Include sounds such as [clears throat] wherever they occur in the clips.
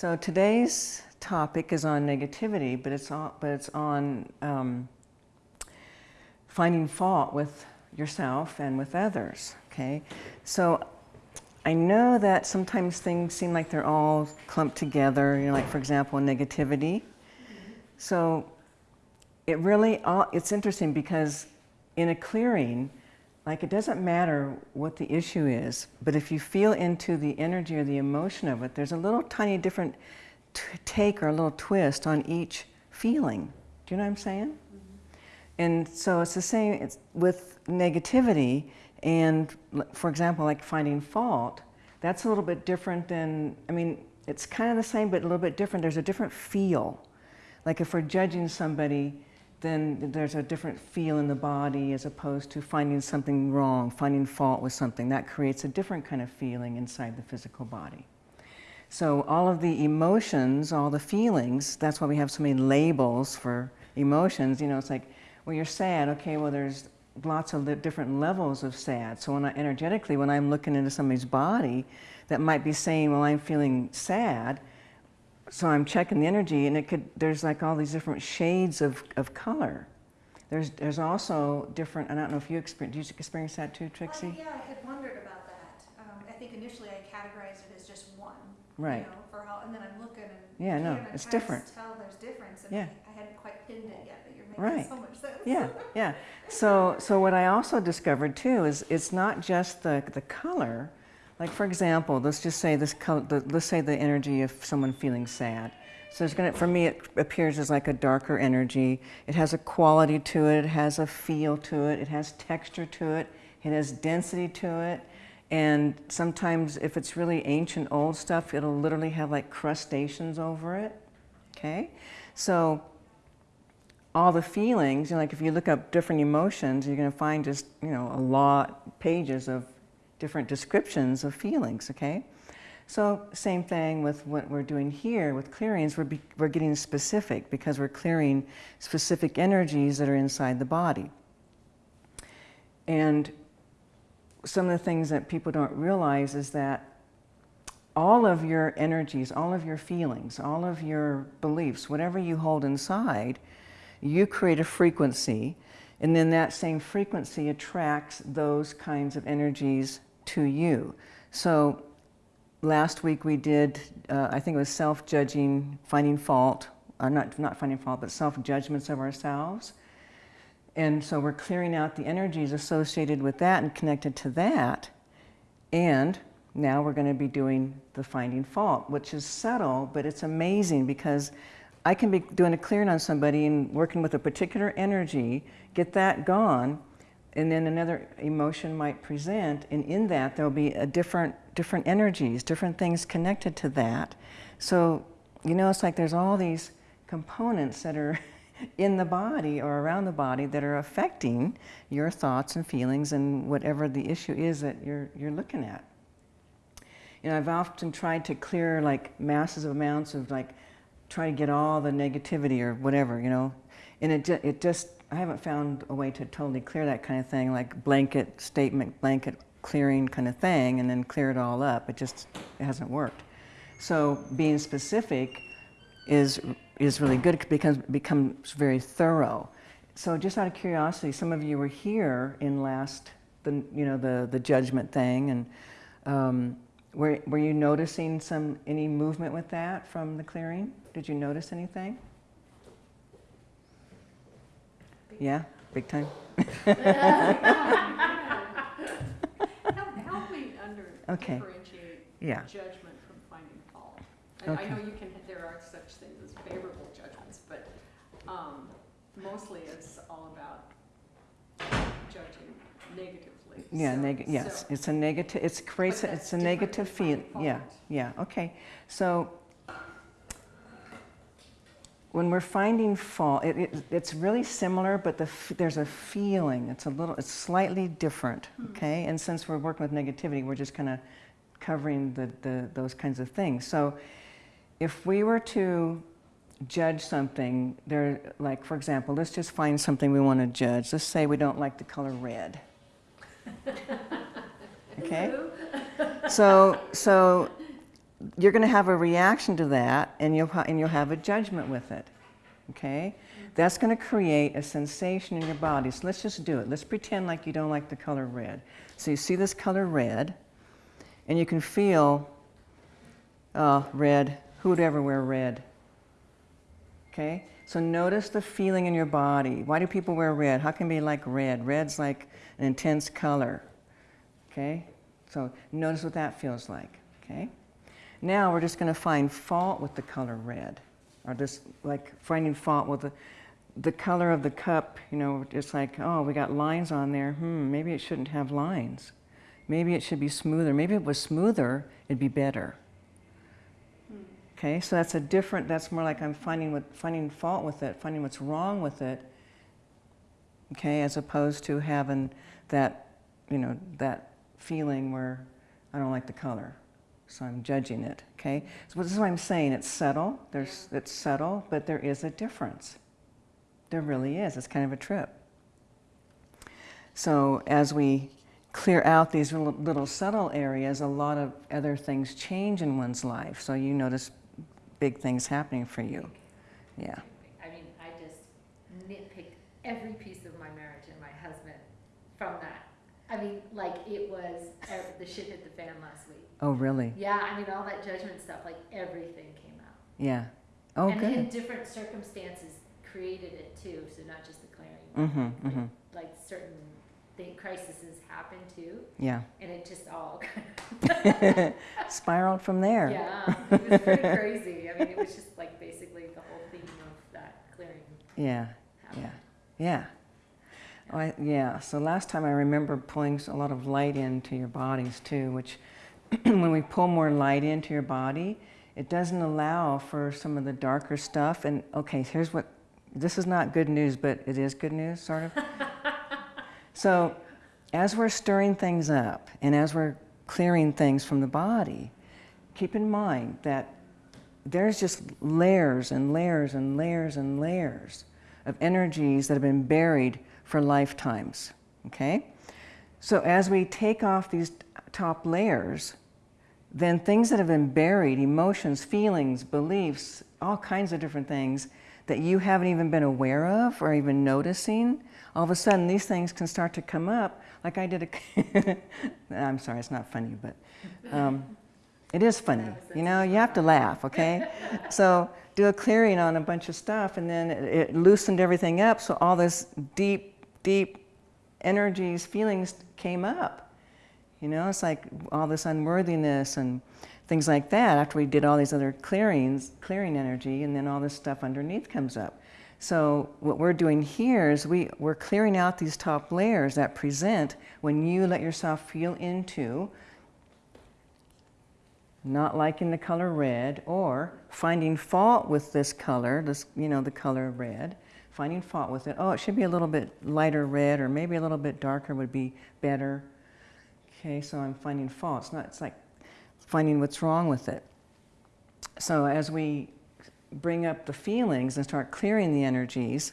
So today's topic is on negativity, but it's on, but it's on um, finding fault with yourself and with others. Okay, so I know that sometimes things seem like they're all clumped together. You know, like for example, negativity. So it really all, it's interesting because in a clearing, like it doesn't matter what the issue is, but if you feel into the energy or the emotion of it, there's a little tiny different take or a little twist on each feeling. Do you know what I'm saying? Mm -hmm. And so it's the same it's with negativity and for example, like finding fault, that's a little bit different than, I mean, it's kind of the same, but a little bit different. There's a different feel. Like if we're judging somebody, then there's a different feel in the body as opposed to finding something wrong, finding fault with something. That creates a different kind of feeling inside the physical body. So all of the emotions, all the feelings, that's why we have so many labels for emotions. You know, it's like, well, you're sad. Okay, well, there's lots of different levels of sad. So when I, energetically, when I'm looking into somebody's body, that might be saying, well, I'm feeling sad, so I'm checking the energy and it could, there's like all these different shades of, of color. There's, there's also different, I don't know if you experience, did you experience that too, Trixie? Uh, yeah, I had wondered about that. Um, I think initially I categorized it as just one. Right. You know, for how, and then I'm looking and yeah, no, it's different. tell there's difference and yeah. I, I hadn't quite pinned it yet, but you're making right. so much sense. Yeah, yeah. So, so what I also discovered too is it's not just the, the color, like for example, let's just say this, the, let's say the energy of someone feeling sad. So it's gonna, for me, it appears as like a darker energy. It has a quality to it, it has a feel to it, it has texture to it, it has density to it. And sometimes if it's really ancient old stuff, it'll literally have like crustaceans over it, okay? So all the feelings, you know, like if you look up different emotions, you're gonna find just, you know, a lot, pages of different descriptions of feelings, okay? So same thing with what we're doing here with clearings, we're, be, we're getting specific because we're clearing specific energies that are inside the body. And some of the things that people don't realize is that all of your energies, all of your feelings, all of your beliefs, whatever you hold inside, you create a frequency and then that same frequency attracts those kinds of energies to you. So last week we did, uh, I think it was self-judging, finding fault, uh, not, not finding fault, but self-judgments of ourselves. And so we're clearing out the energies associated with that and connected to that. And now we're going to be doing the finding fault, which is subtle, but it's amazing because I can be doing a clearing on somebody and working with a particular energy, get that gone, and then another emotion might present, and in that there'll be a different, different energies, different things connected to that. So, you know, it's like there's all these components that are [laughs] in the body or around the body that are affecting your thoughts and feelings and whatever the issue is that you're, you're looking at. You know, I've often tried to clear like massive amounts of like, try to get all the negativity or whatever, you know, and it, it just I haven't found a way to totally clear that kind of thing, like blanket statement, blanket clearing kind of thing, and then clear it all up. It just it hasn't worked. So being specific is is really good because it becomes very thorough. So just out of curiosity, some of you were here in last the you know the the judgment thing, and um, were were you noticing some any movement with that from the clearing? Did you notice anything? Yeah, big time. help, help me under Okay. differentiate Yeah. judgment from finding fault. I, Okay. I know you can, there are such things as favorable judgments, but um, mostly it's all about judging negatively. Yeah, So- neg yes, so- it's a negative, it's creates, it's a negative than feel, yeah, yeah, okay. So when we're finding fault, it, it, it's really similar, but the there's a feeling, it's a little, it's slightly different, Hmm. okay? And since we're working with negativity, we're just kind of covering the, the, those kinds of things. So if we were to judge something, there, like for example, let's just find something we want to judge. Let's say we don't like the color red. [laughs] Okay? So, so you're going to have a reaction to that and you'll, and you'll have a judgment with it. Okay? That's going to create a sensation in your body. So let's just do it. Let's pretend like you don't like the color red. So you see this color red, and you can feel, oh, red. Who would ever wear red? Okay? So notice the feeling in your body. Why do people wear red? How can be like red? Red's like an intense color. Okay? So notice what that feels like. Okay? Now we're just going to find fault with the color red, or just like finding fault with the, the color of the cup. You know, it's like, oh, we got lines on there. Hmm, maybe it shouldn't have lines. Maybe it should be smoother. Maybe if it was smoother, it'd be better. Okay, so that's a different. That's more like I'm finding what finding fault with it, finding what's wrong with it. Okay, as opposed to having that, you know, that feeling where I don't like the color so I'm judging it. Okay, so this is what I'm saying. It's subtle. There's it's subtle, but there is a difference. There really is. It's kind of a trip. So as we clear out these little, little subtle areas, a lot of other things change in one's life. So you notice big things happening for you. Yeah. I mean, I just nitpicked every piece of my marriage and my husband from that. I mean, like it was, uh, the shit hit the fan last week. Oh, really? Yeah, I mean, all that judgment stuff, like everything came out. Yeah. Oh, and good. different circumstances created it too, so not just the clearing. Mm-hmm. Like, Mm-hmm. like certain thing, crises happen too, Yeah. and it just all, [laughs] [laughs] Spiraled from there. yeah, it was pretty crazy. I mean, it was just like basically the whole theme of that clearing Yeah. happened. Yeah. Yeah. Oh, I, yeah. So last time I remember pulling a lot of light into your bodies too, which [clears throat] when we pull more light into your body, it doesn't allow for some of the darker stuff. And okay, here's what this is not good news, but it is good news, sort of. [laughs] so as we're stirring things up and as we're clearing things from the body, keep in mind that there's just layers and layers and layers and layers of energies that have been buried for lifetimes. Okay? So as we take off these top layers, then things that have been buried, emotions, feelings, beliefs, all kinds of different things that you haven't even been aware of or even noticing, all of a sudden these things can start to come up. Like I did a, [laughs] I'm sorry, it's not funny, but um, it is funny. You know, you have to laugh, okay? [laughs] so do a clearing on a bunch of stuff, and then it, it loosened everything up. So all this deep, deep energies, feelings came up. You know, it's like all this unworthiness and things like that. After we did all these other clearings, clearing energy, and then all this stuff underneath comes up. So what we're doing here is we, we're clearing out these top layers that present when you let yourself feel into not liking the color red or finding fault with this color, this, you know, the color red, finding fault with it. Oh, it should be a little bit lighter red or maybe a little bit darker would be better. Okay, so I'm finding fault. It's not, it's like finding what's wrong with it. So as we bring up the feelings and start clearing the energies,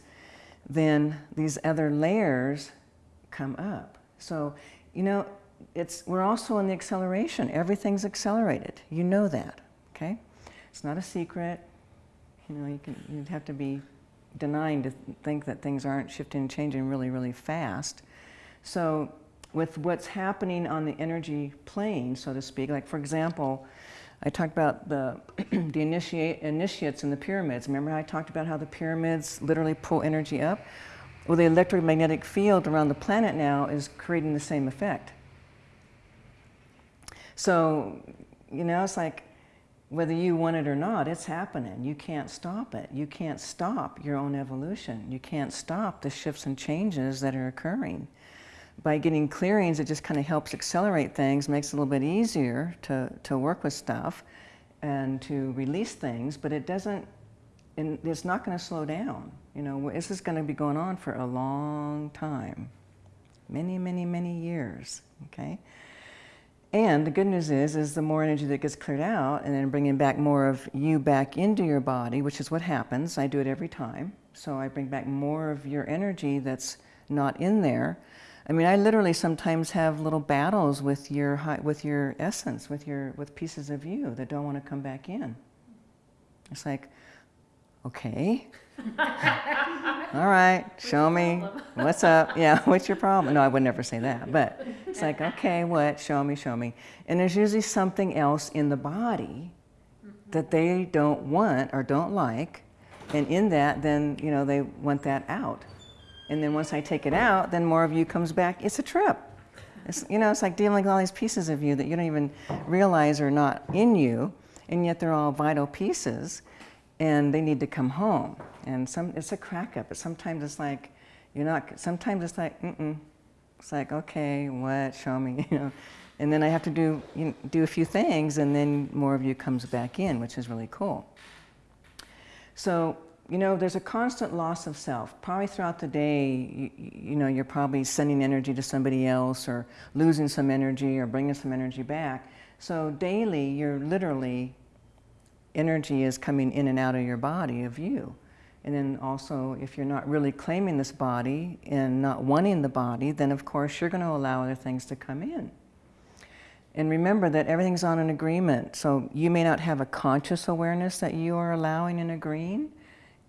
then these other layers come up. So, you know, it's, we're also in the acceleration. Everything's accelerated. You know that, okay? It's not a secret. You know, you can, you'd have to be denying to think that things aren't shifting and changing really, really fast. So with what's happening on the energy plane, so to speak, like for example, I talked about the, [clears throat] the initiate, initiates in the pyramids. Remember I talked about how the pyramids literally pull energy up? Well, the electromagnetic field around the planet now is creating the same effect. So, you know, it's like whether you want it or not, it's happening. You can't stop it. You can't stop your own evolution. You can't stop the shifts and changes that are occurring. By getting clearings, it just kind of helps accelerate things, makes it a little bit easier to, to work with stuff and to release things, but it doesn't, it's not going to slow down. You know, this is going to be going on for a long time. Many, many, many years, okay? And the good news is, is the more energy that gets cleared out and then bringing back more of you back into your body, which is what happens. I do it every time. So I bring back more of your energy that's not in there. I mean, I literally sometimes have little battles with your with your essence, with your with pieces of you that don't want to come back in. It's like, okay, all right, [laughs] show me what's up. [laughs] Yeah, what's your problem? No, I would never say that, but it's like, okay, what? Show me, show me. And there's usually something else in the body that they don't want or don't like, and in that, then you know they want that out. And then once I take it out, then more of you comes back. It's a trip. It's, you know, it's like dealing with all these pieces of you that you don't even realize are not in you, and yet they're all vital pieces, and they need to come home. And some, it's a crack up. But sometimes it's like, you're not. Sometimes it's like, mm-mm. It's like, okay, what? Show me, [laughs] you know. And then I have to do you know, do a few things, and then more of you comes back in, which is really cool. So, you know, there's a constant loss of self. Probably throughout the day, you, you know, you're probably sending energy to somebody else or losing some energy or bringing some energy back. So daily, you're literally, energy is coming in and out of your body, of you. And then also, if you're not really claiming this body and not wanting the body, then of course you're going to allow other things to come in. And remember that everything's on an agreement. So you may not have a conscious awareness that you are allowing and agreeing,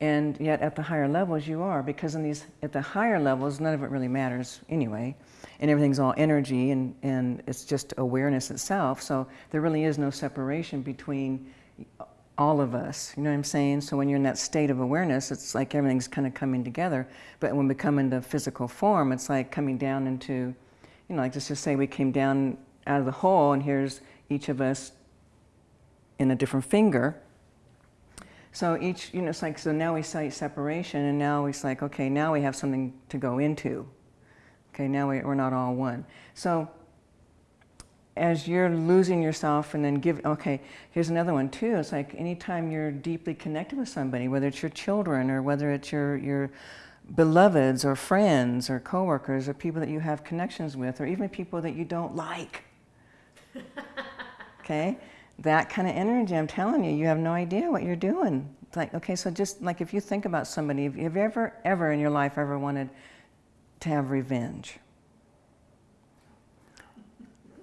and yet at the higher levels you are, because in these at the higher levels none of it really matters anyway, and everything's all energy and, and it's just awareness itself. So there really is no separation between all of us. You know what I'm saying? So when you're in that state of awareness, it's like everything's kind of coming together. But when we come into physical form, it's like coming down into, you know, like let's just say we came down out of the whole and here's each of us in a different finger. So each, you know, it's like, so now we cite separation and now it's like, okay, now we have something to go into. Okay, now we, we're not all one. So as you're losing yourself and then give, okay, here's another one too. It's like anytime you're deeply connected with somebody, whether it's your children or whether it's your, your beloveds or friends or coworkers or people that you have connections with or even people that you don't like. [laughs] okay? That kind of energy, I'm telling you, you have no idea what you're doing. It's like, okay, so just like if you think about somebody, have you ever, ever in your life ever wanted to have revenge?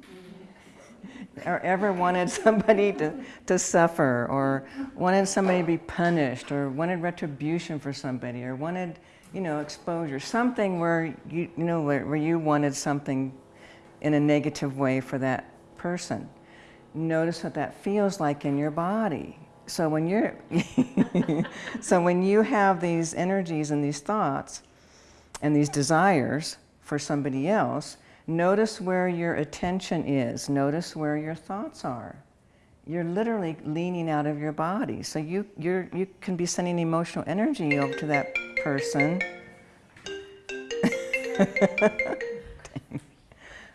[laughs] or ever wanted somebody to, to suffer, or wanted somebody to be punished, or wanted retribution for somebody, or wanted, you know, exposure, something where you, you know, where, where you wanted something in a negative way for that person. Notice what that feels like in your body. So when you're, [laughs] so when you have these energies and these thoughts and these desires for somebody else, Notice where your attention is. Notice where your thoughts are. You're literally leaning out of your body. So you, you're, you can be sending emotional energy over to that person. [laughs]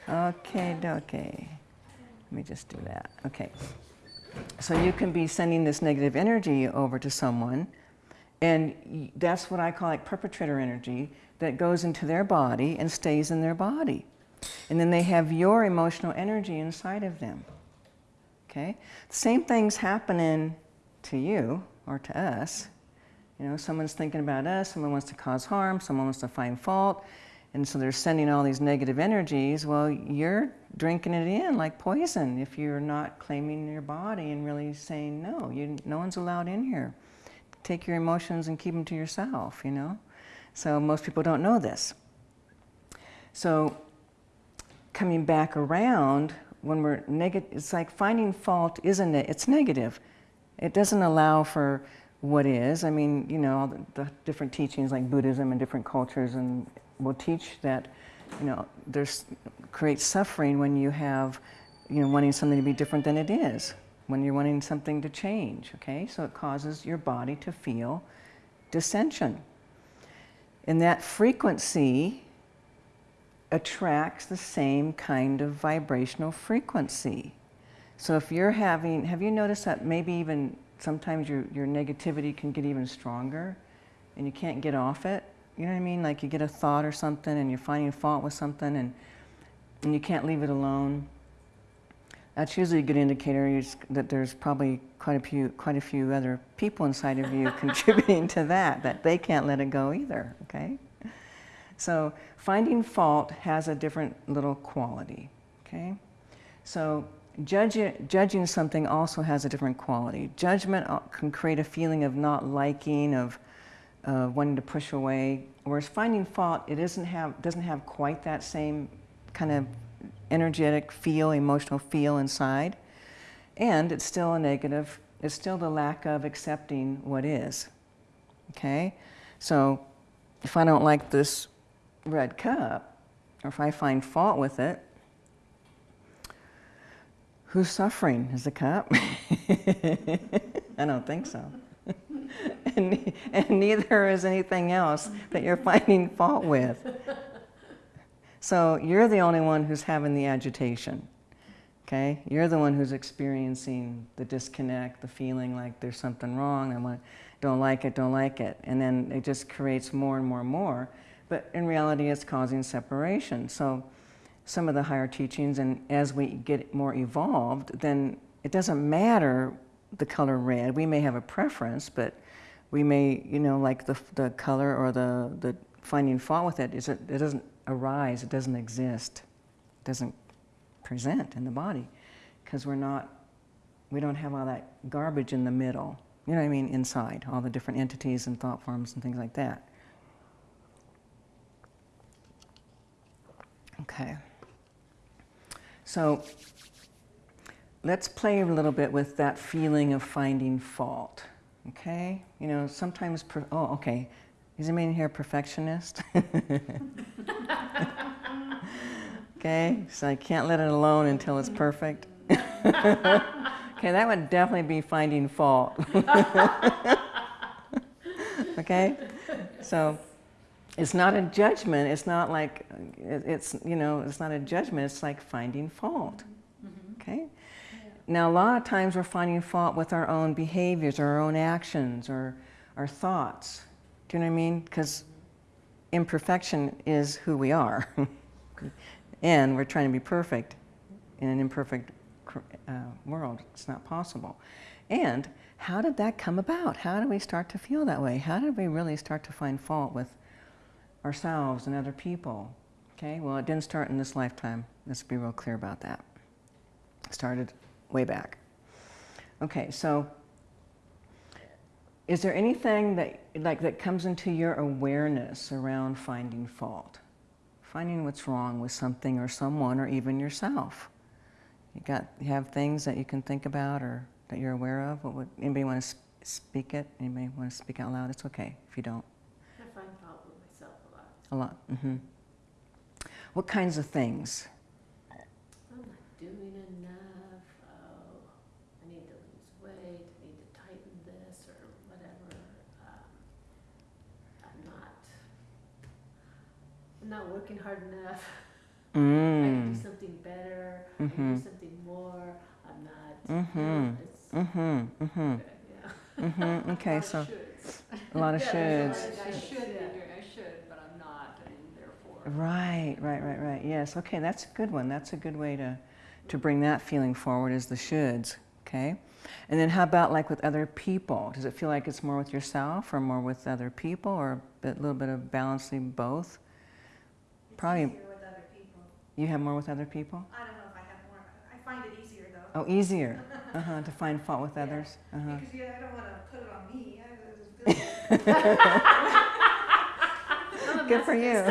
okay, okay. Let me just do that. Okay. So you can be sending this negative energy over to someone, and that's what I call like perpetrator energy that goes into their body and stays in their body. And then they have your emotional energy inside of them. Okay? Same thing's happening to you or to us. You know, someone's thinking about us, someone wants to cause harm, someone wants to find fault, and so they're sending all these negative energies. Well, you're drinking it in like poison if you're not claiming your body and really saying, no, you, no one's allowed in here. Take your emotions and keep them to yourself, you know? So most people don't know this. So coming back around when we're negative, it's like finding fault isn't it? It's negative. It doesn't allow for what is. I mean, you know, the, the different teachings like Buddhism and different cultures and will teach that, you know, there's creates suffering when you have, you know, wanting something to be different than it is, when you're wanting something to change, okay? So it causes your body to feel dissension. And that frequency attracts the same kind of vibrational frequency. So if you're having, have you noticed that maybe even sometimes your, your negativity can get even stronger and you can't get off it? You know what I mean? Like you get a thought or something and you're finding fault with something and, and you can't leave it alone. That's usually a good indicator that there's probably quite a few, quite a few other people inside of you [laughs] contributing to that, that they can't let it go either, okay? So finding fault has a different little quality, okay? So judge, judging something also has a different quality. Judgment uh, can create a feeling of not liking, of uh, wanting to push away, whereas finding fault, it doesn't have, doesn't have quite that same kind of energetic feel, emotional feel inside. And it's still a negative, it's still the lack of accepting what is, okay? So if I don't like this red cup, or if I find fault with it, who's suffering? Is the cup? [laughs] I don't think so. [laughs] [laughs] and, and neither is anything else that you're finding fault with. So you're the only one who's having the agitation. Okay? You're the one who's experiencing the disconnect, the feeling like there's something wrong, I don't like it, don't like it. And then it just creates more and more and more. But in reality, it's causing separation. So some of the higher teachings, and as we get more evolved, then it doesn't matter the color red. We may have a preference, but we may, you know, like the, the color or the, the finding fault with it, is it, it doesn't arise, it doesn't exist, it doesn't present in the body because we're not, we don't have all that garbage in the middle, you know what I mean, inside, all the different entities and thought forms and things like that. Okay. So let's play a little bit with that feeling of finding fault. Okay? You know, sometimes, oh, okay. Is anybody in here perfectionist? [laughs] okay, so I can't let it alone until it's perfect. [laughs] okay, that would definitely be finding fault. [laughs] okay? So it's not a judgment. It's not like, it's, you know, it's not a judgment. It's like finding fault. Now, a lot of times we're finding fault with our own behaviors, or our own actions, or our thoughts. Do you know what I mean? Because imperfection is who we are. [laughs] and we're trying to be perfect in an imperfect uh, world. It's not possible. And how did that come about? How did we start to feel that way? How did we really start to find fault with ourselves and other people? Okay, well, it didn't start in this lifetime. Let's be real clear about that. It started way back. Okay, so is there anything that like that comes into your awareness around finding fault? Finding what's wrong with something or someone or even yourself? You got you have things that you can think about or that you're aware of? What would, anybody want to speak it? Anybody want to speak out loud? It's okay if you don't. I find fault with myself a lot. A lot. Mm-hmm. What kinds of things? I'm not doing enough. Oh, I need to lose weight. I need to tighten this or whatever. Um, I'm not. I'm not working hard enough. [laughs] I can do Mm. something better. I can do something more. I'm not. Mm-hmm. It's Mm-hmm. Mm-hmm. good, yeah. Mm-hmm. [laughs] Okay, A so a lot of [laughs] Yeah, there's a shoulds. lot of I should be yeah. doing, I should, but I'm not, and therefore. Right, right, right, right. Yes. Okay, that's a good one. That's a good way to to bring that feeling forward is the shoulds. Okay. And then how about like with other people? Does it feel like it's more with yourself or more with other people or a bit, little bit of balancing both? Probably- with other people. You have more with other people? I don't know if I have more, I find it easier though. Oh, easier. [laughs] Uh-huh, to find fault with Yeah. others. Uh-huh. Because yeah, I don't want to put it on me. I [laughs] just feel I'm a Good for you. [laughs] yeah,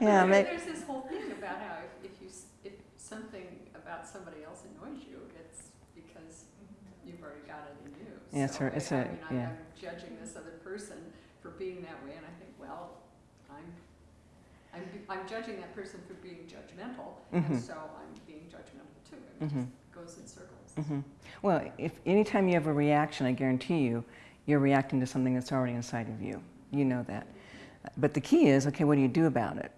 There- make, There's this whole thing about how if, if you, if something about somebody else annoys you, it's because you've already got it in you. Yeah, it's So a- it's I- I a- mean, I'm- yeah. I'm judging this other person for being that way, and I think, well, I'm, I'm, judging that person for being judgmental, Mhm. and so I'm being judgmental too. It Mhm. just goes in circles. hmm Well, if anytime you have a reaction, I guarantee you, you're reacting to something that's already inside of you. You know that. But the key is, okay, what do you do about it?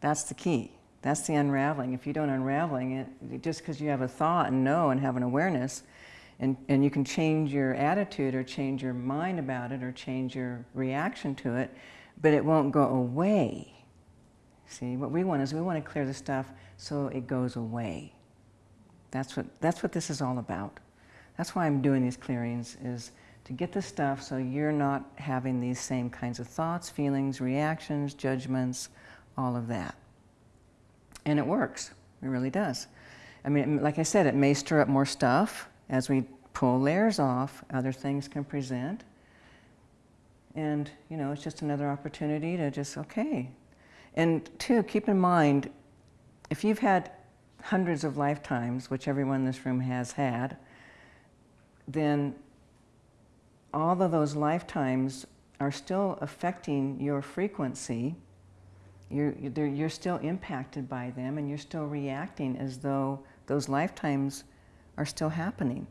That's the key. That's the unraveling. If you don't unraveling it, just because you have a thought and know and have an awareness, and, and you can change your attitude or change your mind about it or change your reaction to it, but it won't go away. See, what we want is we want to clear the stuff so it goes away. That's what, that's what this is all about. That's why I'm doing these clearings, is to get the stuff so you're not having these same kinds of thoughts, feelings, reactions, judgments, all of that. And it works. It really does. I mean, like I said, it may stir up more stuff as we pull layers off, other things can present. And, you know, it's just another opportunity to just, okay. And two, keep in mind, if you've had hundreds of lifetimes, which everyone in this room has had, then all of those lifetimes are still affecting your frequency. You're, you're still impacted by them and you're still reacting as though those lifetimes are still happening.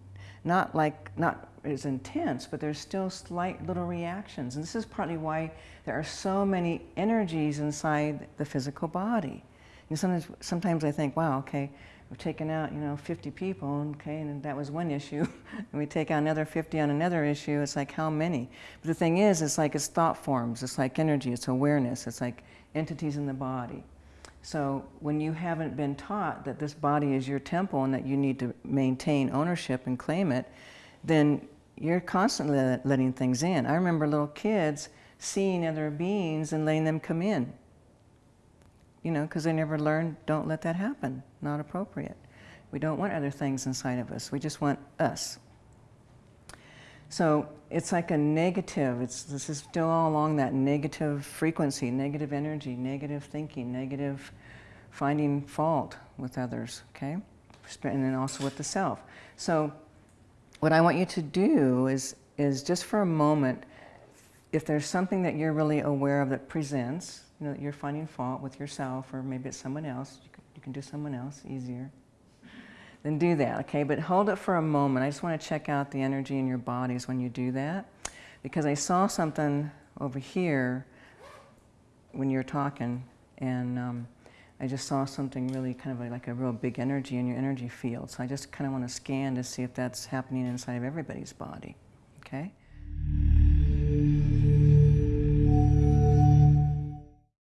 Not like, not as intense, but there's still slight little reactions. And this is partly why there are so many energies inside the physical body. And sometimes, sometimes I think, wow, okay, we've taken out, you know, 50 people, okay, and that was one issue. and [laughs] we take out another 50 on another issue. It's like, how many? But the thing is, it's like it's thought forms. It's like energy. It's awareness. It's like entities in the body. So when you haven't been taught that this body is your temple and that you need to maintain ownership and claim it, then you're constantly letting things in. I remember little kids seeing other beings and letting them come in. You know, because they never learned, don't let that happen, not appropriate. We don't want other things inside of us. We just want us. So it's like a negative, it's, this is still all along that negative frequency, negative energy, negative thinking, negative finding fault with others, okay? And then also with the self. So what I want you to do is, is just for a moment, if there's something that you're really aware of that presents, you know, that you're finding fault with yourself or maybe it's someone else, you can, you can do someone else easier then do that, okay? But hold it for a moment. I just want to check out the energy in your bodies when you do that. Because I saw something over here when you were talking, and um, I just saw something really kind of like, like a real big energy in your energy field. So I just kind of want to scan to see if that's happening inside of everybody's body, okay?